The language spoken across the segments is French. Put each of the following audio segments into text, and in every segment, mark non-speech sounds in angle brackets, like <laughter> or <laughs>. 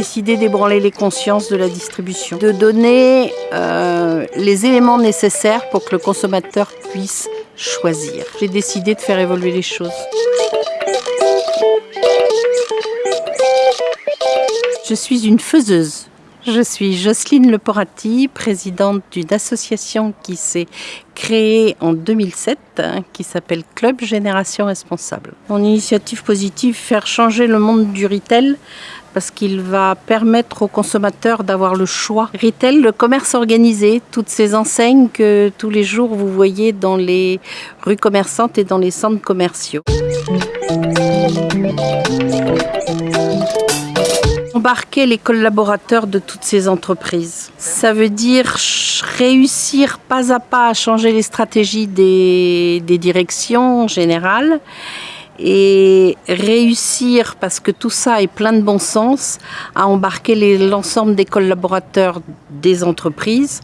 décidé d'ébranler les consciences de la distribution, de donner euh, les éléments nécessaires pour que le consommateur puisse choisir. J'ai décidé de faire évoluer les choses. Je suis une faiseuse. Je suis Jocelyne Leporati, présidente d'une association qui s'est créée en 2007, hein, qui s'appelle Club Génération Responsable. Mon initiative positive, faire changer le monde du retail parce qu'il va permettre aux consommateurs d'avoir le choix. Retail, le commerce organisé, toutes ces enseignes que tous les jours vous voyez dans les rues commerçantes et dans les centres commerciaux embarquer les collaborateurs de toutes ces entreprises. Ça veut dire réussir pas à pas à changer les stratégies des, des directions générales et réussir, parce que tout ça est plein de bon sens, à embarquer l'ensemble des collaborateurs des entreprises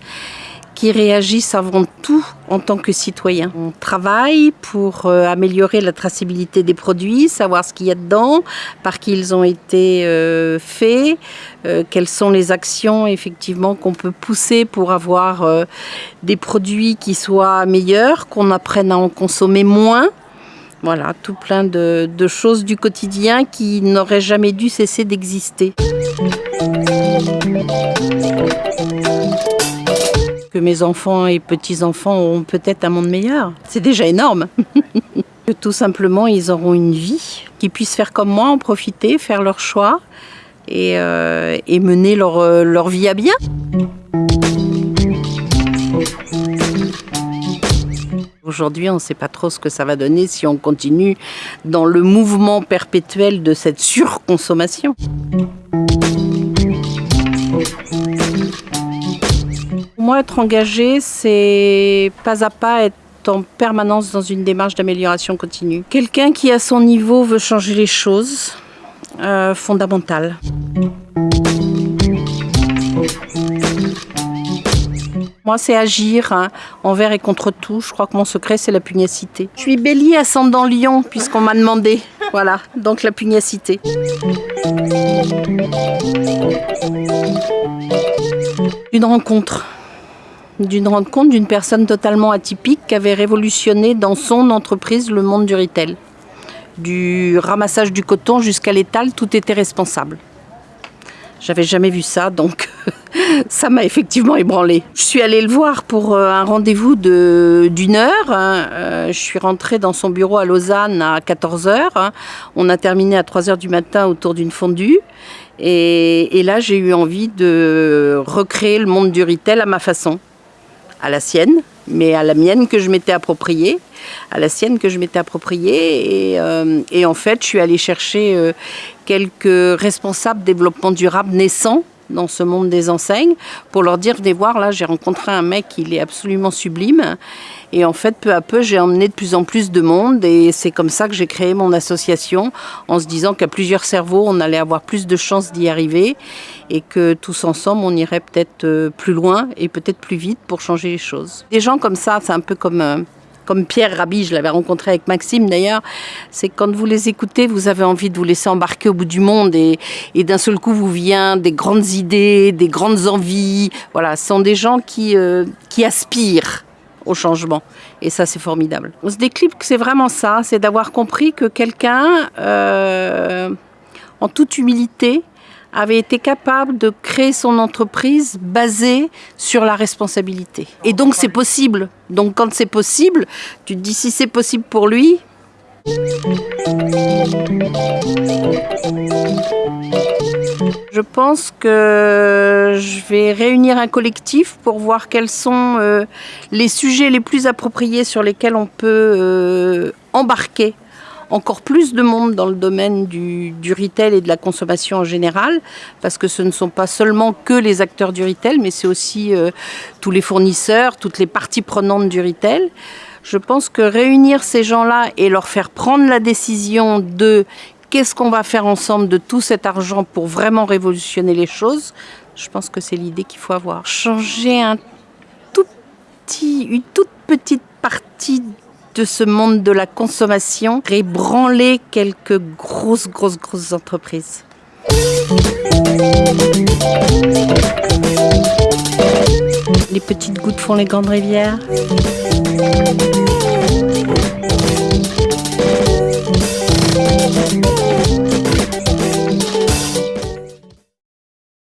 qui réagissent avant tout en tant que citoyens. On travaille pour euh, améliorer la traçabilité des produits, savoir ce qu'il y a dedans, par qui ils ont été euh, faits, euh, quelles sont les actions effectivement qu'on peut pousser pour avoir des produits qui soient meilleurs, qu'on apprenne à en consommer moins. Voilà, tout plein de, choses du quotidien qui n'auraient jamais dû cesser d'exister que mes enfants et petits-enfants auront peut-être un monde meilleur. C'est déjà énorme. <laughs> que tout simplement, ils auront une vie, qu'ils puissent faire comme moi, en profiter, faire leur choix et, euh, mener leur vie à bien. Aujourd'hui, on ne sait pas trop ce que ça va donner si on continue dans le mouvement perpétuel de cette surconsommation. moi, être engagé, c'est pas à pas être en permanence dans une démarche d'amélioration continue. Quelqu'un qui, à son niveau, veut changer les choses, euh, fondamentales. Moi, c'est agir hein, envers et contre tout. Je crois que mon secret, c'est la pugnacité. Je suis bélier ascendant lion, puisqu'on m'a demandé. Voilà, donc la pugnacité. Une rencontre d'une rencontre d'une personne totalement atypique qui avait révolutionné dans son entreprise le monde du retail. Du ramassage du coton jusqu'à l'étal, tout était responsable. J'avais jamais vu ça, donc <laughs> ça m'a effectivement ébranlé. Je suis allée le voir pour euh, un rendez-vous d'une heure. Hein. Euh, je suis rentrée dans son bureau à Lausanne à 14 h hein. On a terminé à 3 h du matin autour d'une fondue. Et, là, j'ai eu envie de recréer le monde du retail à ma façon à la sienne, mais à la mienne que je m'étais appropriée, à la sienne que je m'étais appropriée. Et, euh, en fait, je suis allée chercher quelques responsables développement durable naissants dans ce monde des enseignes pour leur dire venez voir là j'ai rencontré un mec il est absolument sublime et en fait peu à peu j'ai emmené de plus en plus de monde et c'est comme ça que j'ai créé mon association en se disant qu'à plusieurs cerveaux on allait avoir plus de chances d'y arriver et que tous ensemble on irait peut-être euh, plus loin et peut-être plus vite pour changer les choses. Des gens comme ça c'est un peu comme euh, comme Pierre Rabhi, je l'avais rencontré avec Maxime d'ailleurs, c'est quand vous les écoutez, vous avez envie de vous laisser embarquer au bout du monde et, d'un seul coup vous vient des grandes idées, des grandes envies. Voilà, ce sont des gens qui, euh, qui aspirent au changement. Et ça, c'est formidable. On se déclipe que c'est vraiment ça, c'est d'avoir compris que quelqu'un, euh, en toute humilité, avait été capable de créer son entreprise basée sur la responsabilité. Et donc c'est possible. Donc quand c'est possible, tu te dis si c'est possible pour lui. Je pense que je vais réunir un collectif pour voir quels sont euh, les sujets les plus appropriés sur lesquels on peut euh, embarquer encore plus de monde dans le domaine du, retail et de la consommation en général, parce que ce ne sont pas seulement que les acteurs du retail, mais c'est aussi euh, tous les fournisseurs, toutes les parties prenantes du retail. Je pense que réunir ces gens-là et leur faire prendre la décision de qu'est-ce qu'on va faire ensemble de tout cet argent pour vraiment révolutionner les choses, je pense que c'est l'idée qu'il faut avoir. Changer un une toute petite partie de ce monde de la consommation ébranler quelques grosses, grosses, grosses entreprises. Les petites gouttes font les grandes rivières.